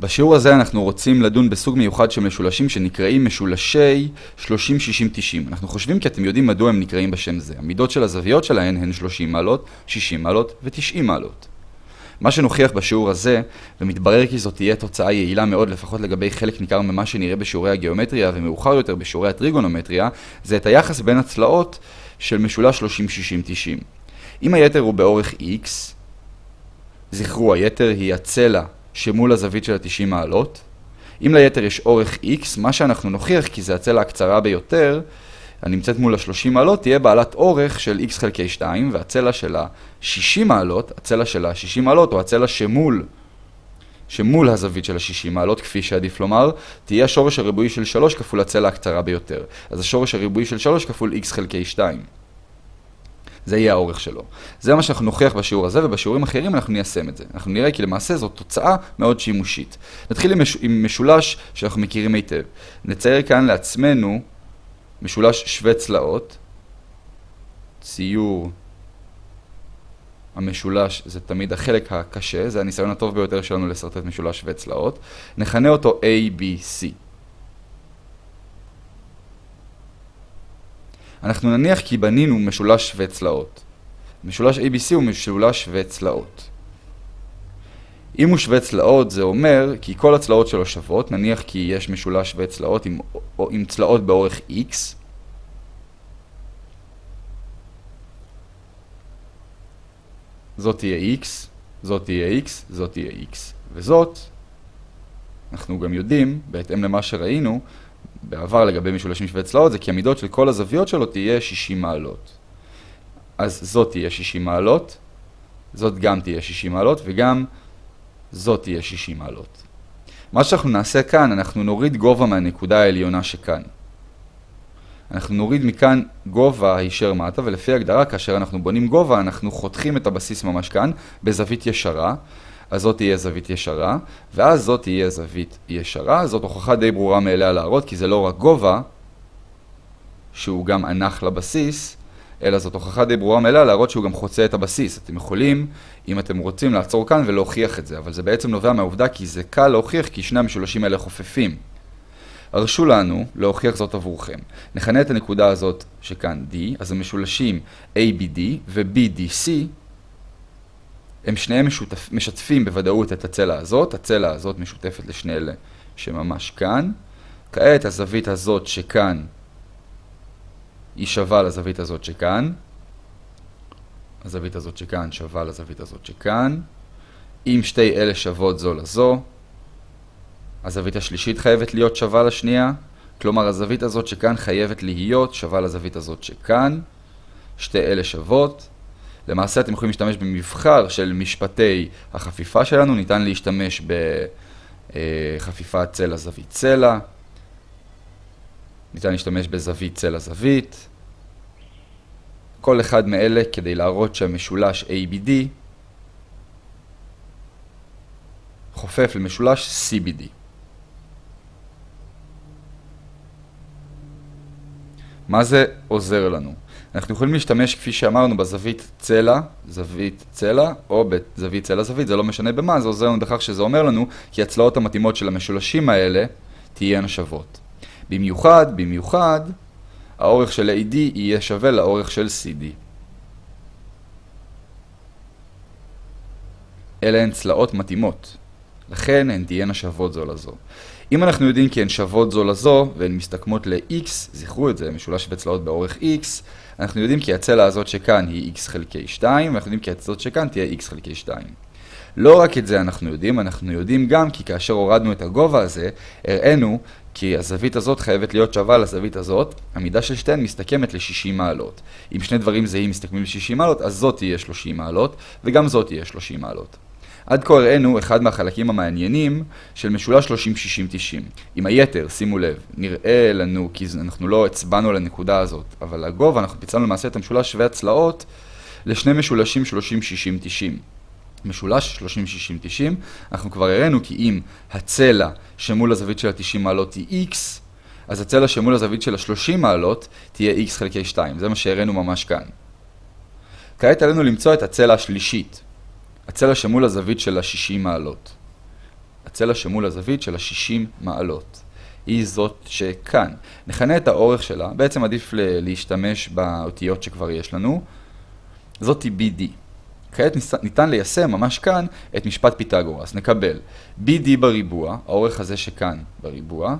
בשיעור הזה אנחנו רוצים לדון בסוג מיוחד של משולשים שנקראים משולשי 30, 60, 90. אנחנו חושבים כי אתם יודעים מדוע הם נקראים בשם זה. המידות של הזוויות שלהן הן 30 מעלות, 60 מעלות ו-90 מעלות. מה שנוכיח בשיעור הזה, ומתברר כי זאת תהיה תוצאה יעילה מאוד לפחות לגבי חלק ניכר ממה שנראה בשיעורי הגיאומטריה ומאוחר יותר בשיעורי הטריגונומטריה, זה את היחס בין הצלעות של משולש 30, 60, 90. אם היתר הוא באורך x, זכרו, היתר היא הצלע שמול הזווית של ה-90 מעלות. אם ליתר יש אורך x, מה שאנחנו נוכיח, כי זה הצלע הקצרה ביותר, הנמצאת מול ה-30 מעלות, תהיה בעלת אורך של x חלקי 2, והצלע של ה-60 מעלות, הצלע של ה-60 מעלות, או הצלע שמול, שמול הזווית של ה-60 מעלות, כפי שעדיף לומר, תהיה השורש הריבועי של 3 כפול הצלע הקצרה ביותר. אז השורש הריבועי של 3 כפול x חלקי 2. זה יהיה האורך שלו. זה מה שאנחנו נוכיח בשיעור הזה, ובשיעורים אחרים אנחנו ניישם את זה. אנחנו נראה כי למעשה זו תוצאה מאוד שימושית. נתחיל עם, מש... עם משולש שאנחנו מכירים היטב. נצייר כאן לעצמנו משולש שווה צלעות. ציור המשולש זה תמיד החלק הקשה, זה הניסיון הטוב ביותר שלנו לשרטט משולש שווה צלעות. נכנה אותו ABC. אנחנו נניח כי בנינו משולש שווה צלעות. משולש ABC הוא משולש שווה צלעות. אם הוא שווה צלעות זה אומר כי כל הצלעות שלו שוות, נניח כי יש משולש שווה צלעות עם, עם צלעות באורך X. זאת תהיה X, זאת תהיה X, זאת תהיה X. וזאת, אנחנו גם יודעים, בהתאם למה שראינו, בעבר לגבי משולשים שווי צלעות זה כי המידות של כל הזוויות שלו תהיה 60 מעלות. אז זאת תהיה 60 מעלות, זאת גם תהיה 60 מעלות וגם זאת תהיה 60 מעלות. מה שאנחנו נעשה כאן, אנחנו נוריד גובה מהנקודה העליונה שכאן. אנחנו נוריד מכאן גובה הישר מטה, ולפי הגדרה, כאשר אנחנו בונים גובה, אנחנו חותכים את הבסיס ממש כאן, בזווית ישרה, אז זאת תהיה זווית ישרה, ואז זאת תהיה זווית ישרה. זאת הוכחה די ברורה מאליה להראות, כי זה לא רק גובה, שהוא גם ענך לבסיס, אלא זאת הוכחה די ברורה מאליה להראות שהוא גם חוצה את הבסיס. אתם יכולים, אם אתם רוצים, לעצור כאן ולהוכיח את זה, אבל זה בעצם נובע מהעובדה כי זה קל להוכיח כי שני המשולשים האלה חופפים. הרשו לנו להוכיח זאת עבורכם. נכנה את הנקודה הזאת שכאן D, אז המשולשים ABD ו-BDC הם שניהם משותף, משתפים בוודאות את הצלע הזאת, הצלע הזאת משותפת לשני אלה שממש כאן. כעת הזווית הזאת שכאן היא שווה לזווית הזאת שכאן. הזווית הזאת שכאן שווה לזווית הזאת שכאן. אם שתי אלה שוות זו לזו, הזווית השלישית חייבת להיות שווה לשנייה. כלומר, הזווית הזאת שכאן חייבת להיות שווה לזווית הזאת שכאן. שתי אלה שוות. למעשה אתם יכולים להשתמש במבחר של משפטי החפיפה שלנו, ניתן להשתמש בחפיפת צלע זווית צלע, ניתן להשתמש בזווית צלע זווית, כל אחד מאלה כדי להראות שהמשולש ABD חופף למשולש CBD. מה זה עוזר לנו? אנחנו יכולים להשתמש, כפי שאמרנו, בזווית צלע, זווית צלע, או בזווית צלע זווית, זה לא משנה במה, זה עוזר לנו בכך שזה אומר לנו כי הצלעות המתאימות של המשולשים האלה תהיינה שוות. במיוחד, במיוחד, האורך של AD יהיה שווה לאורך של CD. אלה הן צלעות מתאימות, לכן הן תהיינה שוות זו לזו. אם אנחנו יודעים כי הן שוות זו לזו, והן מסתכמות ל-x, זכרו את זה, משולש וצלעות באורך x, אנחנו יודעים כי הצלע הזאת שכאן היא x חלקי 2, ואנחנו יודעים כי הצלעות שכאן תהיה x חלקי 2. לא רק את זה אנחנו יודעים, אנחנו יודעים גם כי כאשר הורדנו את הגובה הזה, הראינו כי הזווית הזאת חייבת להיות שווה לזווית הזאת, המידה של שתיהן מסתכמת ל-60 מעלות. אם שני דברים זהים מסתכמים ל-60 מעלות, אז זאת תהיה 30 מעלות, וגם זאת תהיה 30 מעלות. עד כה הראינו אחד מהחלקים המעניינים של משולש 30-60-90. עם היתר, שימו לב, נראה לנו, כי אנחנו לא הצבענו על הנקודה הזאת, אבל הגובה, אנחנו פיצלנו למעשה את המשולש שווה הצלעות לשני משולשים 30-60-90. משולש 30-60-90, אנחנו כבר הראינו כי אם הצלע שמול הזווית של ה-90 מעלות היא x, אז הצלע שמול הזווית של ה-30 מעלות תהיה x חלקי 2. זה מה שהראינו ממש כאן. כעת עלינו למצוא את הצלע השלישית. הצלע שמול הזווית של ה-60 מעלות. הצלע שמול הזווית של ה-60 מעלות. היא זאת שכאן. נכנה את האורך שלה, בעצם עדיף להשתמש באותיות שכבר יש לנו. זאת היא BD. כעת ניתן ליישם ממש כאן את משפט פיתגורס. נקבל BD בריבוע, האורך הזה שכאן בריבוע,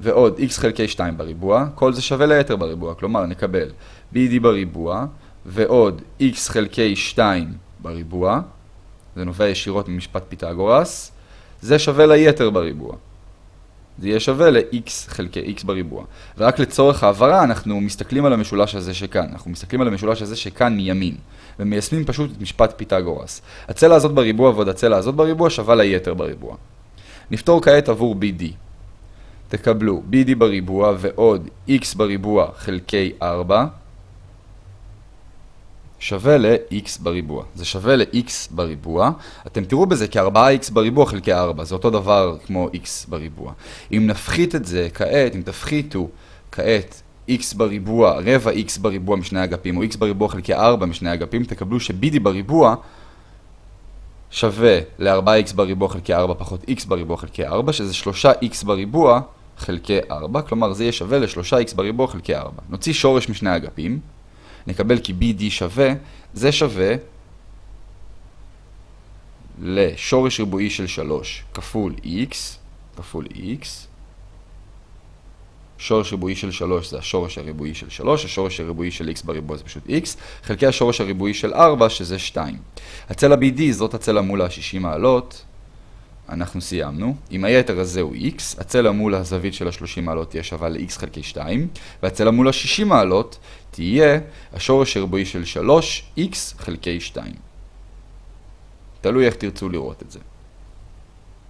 ועוד x חלקי 2 בריבוע, כל זה שווה ליתר בריבוע, כלומר נקבל BD בריבוע, ועוד x חלקי 2 בריבוע, זה נובע ישירות ממשפט פיתגורס, זה שווה ליתר בריבוע. זה יהיה שווה ל-x חלקי x בריבוע. ורק לצורך העברה אנחנו מסתכלים על המשולש הזה שכאן. אנחנו מסתכלים על המשולש הזה שכאן מימין. ומיישמים פשוט את משפט פיתגורס. הצלע הזאת בריבוע ועוד הצלע הזאת בריבוע שווה ליתר בריבוע. נפתור כעת עבור BD. תקבלו BD בריבוע ועוד x בריבוע חלקי 4 שווה ל-x בריבוע. זה שווה ל-x בריבוע. אתם תראו בזה כ-4x בריבוע חלקי 4. זה אותו דבר כמו x בריבוע. אם נפחית את זה כעת, אם תפחיתו כעת x בריבוע, רבע x בריבוע משני אגפים, או x בריבוע חלקי 4 משני אגפים, תקבלו ש-bd בריבוע שווה ל-4x בריבוע חלקי 4 פחות x בריבוע חלקי 4, שזה 3x בריבוע חלקי 4, כלומר זה יהיה שווה ל-3x בריבוע חלקי 4. נוציא שורש משני אגפים. נקבל כי BD שווה, זה שווה לשורש ריבועי של 3 כפול x, כפול x, שורש ריבועי של 3 זה השורש הריבועי של 3, השורש הריבועי של x בריבוע זה פשוט x, חלקי השורש הריבועי של 4 שזה 2. הצלע BD זאת הצלע מול ה-60 מעלות, אנחנו סיימנו. אם היתר הזה הוא x, הצלע מול הזווית של ה-30 מעלות תהיה שווה ל-x חלקי 2, והצלע מול ה-60 מעלות תהיה השורש הריבועי של 3x חלקי 2. תלוי איך תרצו לראות את זה.